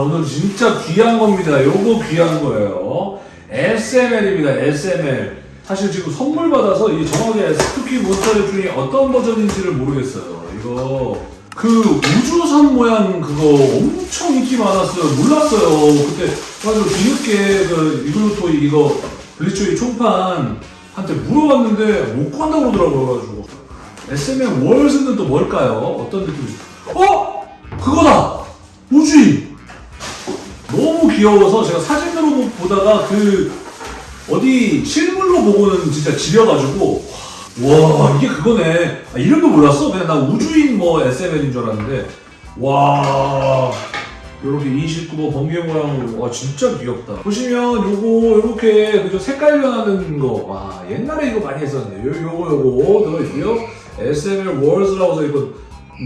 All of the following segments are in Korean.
오늘 진짜 귀한 겁니다. 요거 귀한 거예요. SML입니다. SML. 사실 지금 선물 받아서 이 정확하게 스투키 몬스터랩 중에 어떤 버전인지를 모르겠어요. 이거 그 우주선 모양 그거 엄청 인기 많았어요. 몰랐어요. 그때 가지고 뒤늦게 그 이글루토이 이거 블리츠의 총판 한테 물어봤는데 못 구한다고 그러더라고요. 가지고 SML 월즈는 또 뭘까요? 어떤 느낌이? 어? 그거다! 우주인! 귀여워서 제가 사진으로 보다가 그 어디 실물로 보고는 진짜 지려가지고 와 이게 그거네. 아, 이름도 몰랐어? 그냥 나 우주인 뭐 SML인 줄 알았는데. 와 요렇게 29번 번개 모양으로 와 진짜 귀엽다. 보시면 요거 요렇게 그죠 색깔 변하는 거와 옛날에 이거 많이 했었는데 요, 요거 요거 들어있고요. SML 월즈라고 써있고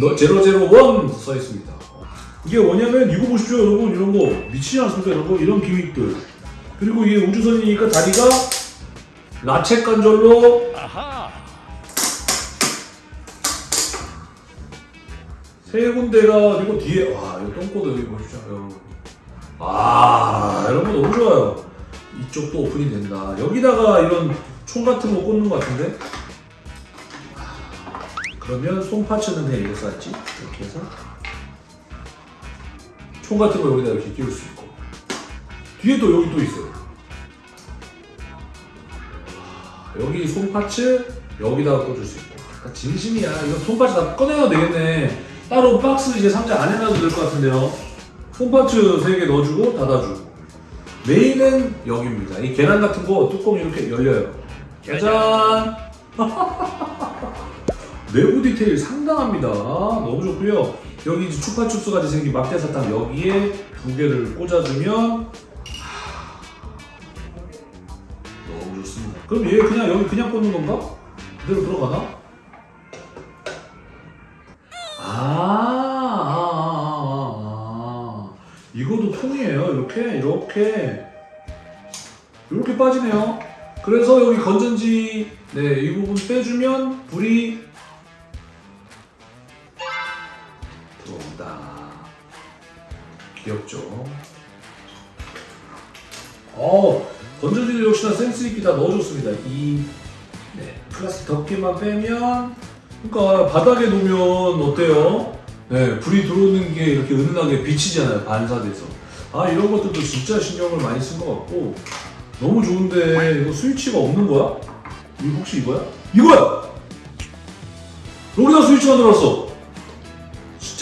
너, 001 써있습니다 이게 뭐냐면 이거 보십시오 여러분. 이런 거 미치지 않습니까 이런 거 이런 기믹들. 그리고 이게 우주선이니까 다리가 라쳇 관절로 세 군데가 그리고 뒤에 와 이거 똥꼬도 여기 보십시오. 여러분 아 여러분 너무 좋아요. 이쪽도 오픈이 된다. 여기다가 이런 총 같은 거 꽂는 것 같은데? 그러면 손 파츠는 그냥 이렇게 쌌지? 이렇게 해서 총 같은 거 여기다 이렇게 끼울 수 있고. 뒤에 또 여기 또 있어요. 여기 손 파츠 여기다가 꽂을 수 있고. 아, 진심이야. 이거 손 파츠 다 꺼내놔도 되겠네. 따로 박스 이제 상자 안 해놔도 될 것 같은데요. 손 파츠 3개 넣어주고 닫아주고. 메인은 여기입니다. 이 계란 같은 거 뚜껑 이렇게 열려요. 짜잔 내부 디테일 상당합니다. 너무 좋고요 여기 이제 추파춥스 같이 생긴 막대사탕 여기에 두 개를 꽂아주면 너무 좋습니다. 그럼 얘 그냥 여기 그냥 꽂는 건가? 그대로 들어가나? 아, 아, 아, 아, 아. 이것도 통이에요. 이렇게, 이렇게. 이렇게 빠지네요. 그래서 여기 건전지, 네, 이 부분 빼주면 불이 들어온다. 귀엽죠? 어, 건전지도 역시나 센스 있게 다 넣어줬습니다. 이 네, 플라스틱 덮개만 빼면, 그러니까 바닥에 놓으면 어때요? 네, 불이 들어오는 게 이렇게 은은하게 비치잖아요. 반사돼서. 아 이런 것들도 진짜 신경을 많이 쓴 것 같고 너무 좋은데 이거 스위치가 없는 거야? 이거 혹시 이거야? 이거야! 여기다 스위치가 들어왔어.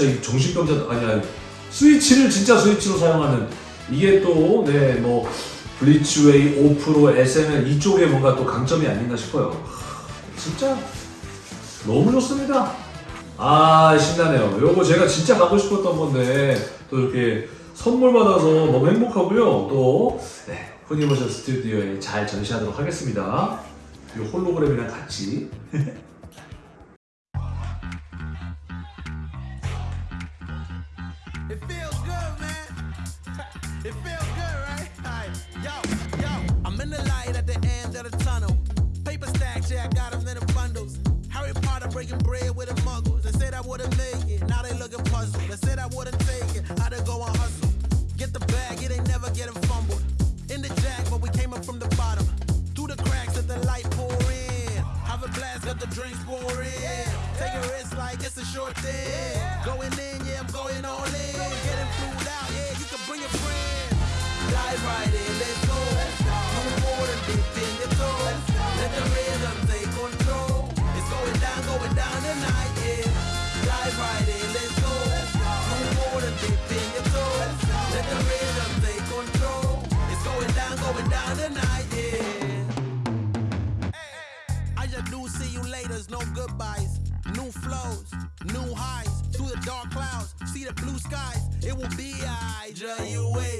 진짜 이 정신병자 아니야. 스위치를 진짜 스위치로 사용하는 이게 또 네 뭐 블리츠웨이, 오프로, SML 이쪽에 뭔가 또 강점이 아닌가 싶어요. 진짜 너무 좋습니다. 아 신나네요. 요거 제가 진짜 가고 싶었던 건데 또 이렇게 선물 받아서 너무 행복하고요. 또 네, 후니버셜 스튜디오에 잘 전시하도록 하겠습니다. 이 홀로그램이랑 같이. It feels good, man. It feels good, right? Yo, yo, I'm in the light at the end of the tunnel. Paper stacks, yeah, I got them in the bundles. Harry Potter breaking bread with the short thing. Going in, yeah, I'm going all in. Getting flued out, yeah, you can bring a friend. Dive right in, let's go. No more than dip in the toe. Let the rhythm take control. It's going down, going down tonight, yeah. Dive right in, let's go. No more than dip in your toe. Let the rhythm take control. It's going down, going down tonight, yeah. I just do see you later, no goodbyes. New flows, new highs, through the dark clouds, see the blue skies. It will be I, wait.